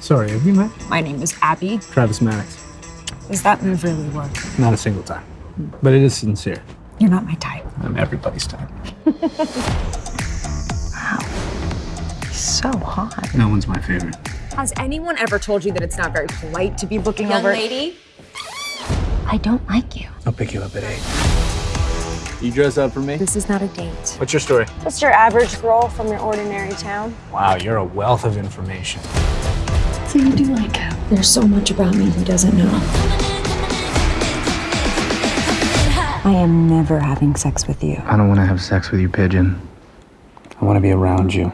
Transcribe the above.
Sorry, have you met? My name is Abby. Travis Maddox. Does that move really work? Not a single time. Hmm. But it is sincere. You're not my type. I'm everybody's type. Wow. So hot. No one's my favorite. Has anyone ever told you that it's not very polite to be looking Young over? lady, I don't like you. I'll pick you up at eight. You dress up for me? This is not a date. What's your story? Just your average girl from your ordinary town. Wow, you're a wealth of information. So you do like him. There's so much about me he doesn't know. I am never having sex with you. I don't want to have sex with you, Pigeon. I want to be around you.